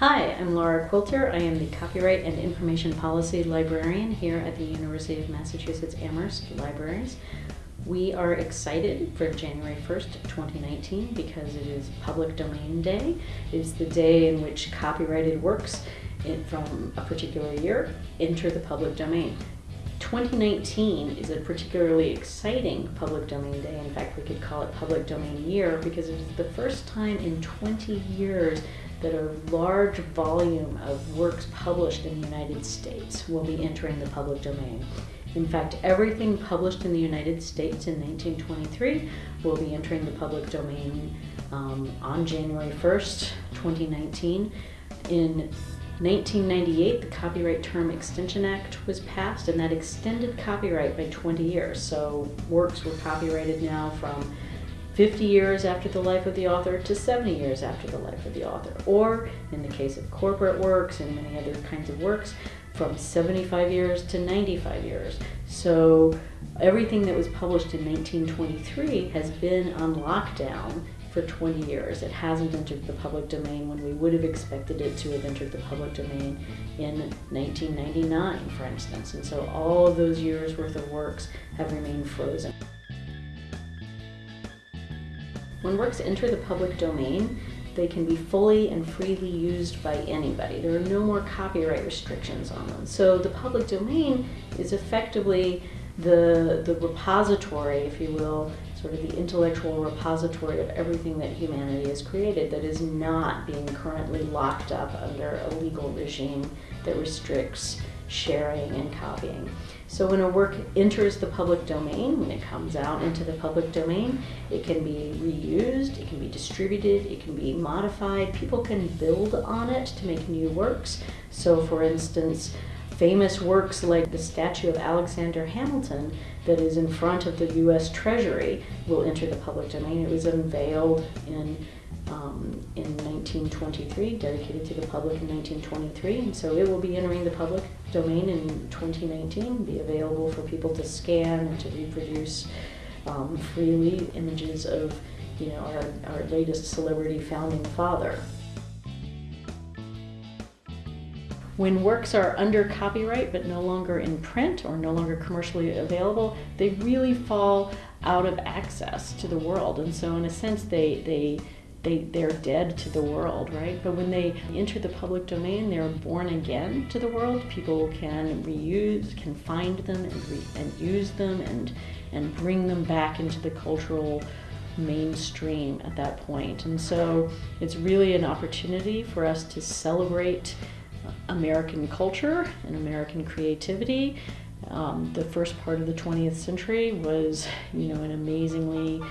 Hi, I'm Laura Quilter. I am the Copyright and Information Policy Librarian here at the University of Massachusetts Amherst Libraries. We are excited for January 1st, 2019 because it is Public Domain Day. It is the day in which copyrighted works in, from a particular year enter the public domain. 2019 is a particularly exciting public domain day. In fact, we could call it public domain year because it is the first time in 20 years that a large volume of works published in the United States will be entering the public domain. In fact, everything published in the United States in 1923 will be entering the public domain um, on January 1st, 2019. In 1998, the Copyright Term Extension Act was passed, and that extended copyright by 20 years. So works were copyrighted now from 50 years after the life of the author to 70 years after the life of the author. Or, in the case of corporate works and many other kinds of works, from 75 years to 95 years. So everything that was published in 1923 has been on lockdown for 20 years. It hasn't entered the public domain when we would have expected it to have entered the public domain in 1999, for instance. And so all of those years worth of works have remained frozen. When works enter the public domain, they can be fully and freely used by anybody. There are no more copyright restrictions on them. So the public domain is effectively the, the repository, if you will, sort of the intellectual repository of everything that humanity has created that is not being currently locked up under a legal regime that restricts sharing and copying. So when a work enters the public domain, when it comes out into the public domain, it can be reused, it can be distributed, it can be modified. People can build on it to make new works. So for instance, famous works like the statue of Alexander Hamilton that is in front of the US Treasury will enter the public domain. It was unveiled in um, in 1923, dedicated to the public in 1923, and so it will be entering the public domain in 2019, be available for people to scan and to reproduce um, freely images of, you know, our, our latest celebrity founding father. When works are under copyright but no longer in print or no longer commercially available, they really fall out of access to the world. And so in a sense, they, they they, they're dead to the world, right? But when they enter the public domain, they're born again to the world. People can reuse, can find them and, re, and use them and, and bring them back into the cultural mainstream at that point. And so it's really an opportunity for us to celebrate American culture and American creativity. Um, the first part of the 20th century was, you know, an amazingly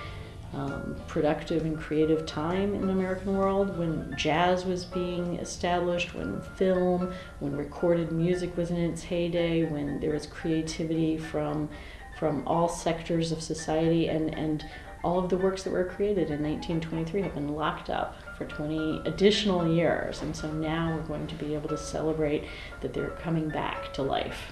um, productive and creative time in the American world when jazz was being established, when film, when recorded music was in its heyday, when there was creativity from from all sectors of society and, and all of the works that were created in 1923 have been locked up for 20 additional years and so now we're going to be able to celebrate that they're coming back to life.